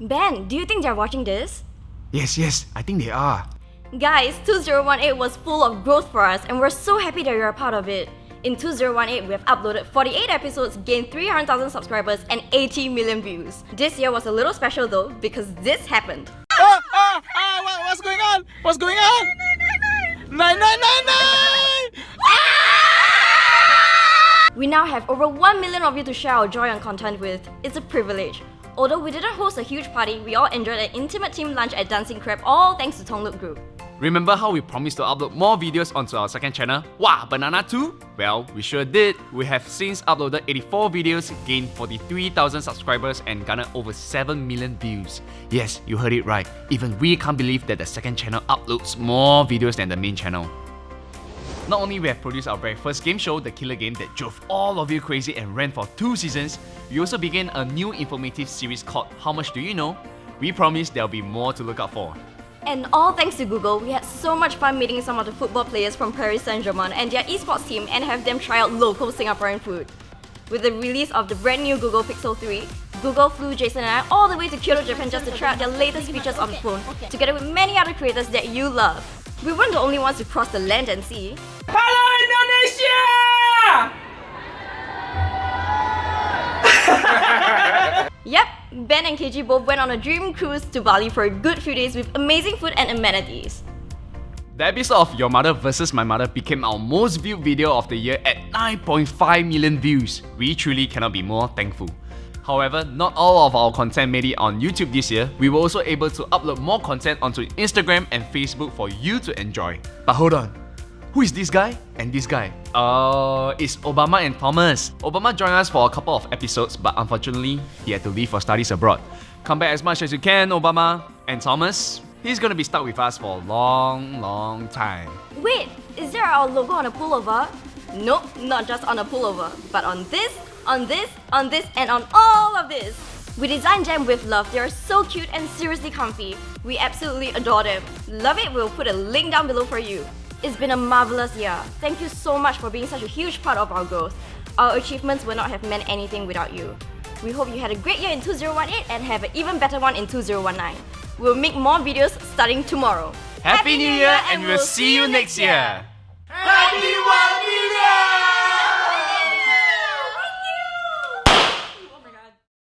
Ben, do you think they're watching this? Yes, yes, I think they are. Guys, 2018 was full of growth for us and we're so happy that you're a part of it. In 2018, we have uploaded 48 episodes, gained 300,000 subscribers, and 80 million views. This year was a little special though, because this happened. Ah, ah, ah, what, what's going on? What's going on? 9999! We now have over 1 million of you to share our joy and content with. It's a privilege. Although we didn't host a huge party, we all enjoyed an intimate team lunch at Dancing Crab, all thanks to TungLok Group. Remember how we promised to upload more videos onto our second channel? Wah Banana 2? Well, we sure did. We have since uploaded 84 videos, gained 43,000 subscribers and garnered over 7 million views. Yes, you heard it right. Even we can't believe that the second channel uploads more videos than the main channel. Not only we have produced our very first game show, The Killer Game, that drove all of you crazy and ran for two seasons, we also began a new informative series called How Much Do You Know? We promise there'll be more to look out for. And all thanks to Google, we had so much fun meeting some of the football players from Paris Saint-Germain and their esports team and have them try out local Singaporean food. With the release of the brand new Google Pixel 3, Google flew Jason and I all the way to Kyoto, Japan just to try out their latest features on the phone, together with many other creators that you love. We weren't the only ones to cross the land and sea. Hello Indonesia! Yep, Ben and KG both went on a dream cruise to Bali for a good few days with amazing food and amenities. The episode of Your Mother vs My Mother became our most viewed video of the year at 9.5 million views. We truly cannot be more thankful. However, not all of our content made it on YouTube this year. We were also able to upload more content onto Instagram and Facebook for you to enjoy. But hold on, who is this guy and this guy? Uh, it's Obama and Thomas. Obama joined us for a couple of episodes, but unfortunately, he had to leave for studies abroad. Come back as much as you can, Obama. And Thomas, he's gonna be stuck with us for a long, long time. Wait, is there our logo on a pullover? Nope, not just on a pullover, but on this, on this, on this, and on all of this. We designed them with love. They are so cute and seriously comfy. We absolutely adore them. Love it? We'll put a link down below for you. It's been a marvelous year. Thank you so much for being such a huge part of our growth. Our achievements would not have meant anything without you. We hope you had a great year in 2018 and have an even better one in 2019. We'll make more videos starting tomorrow. Happy New Year and we'll see you next year! Happy One!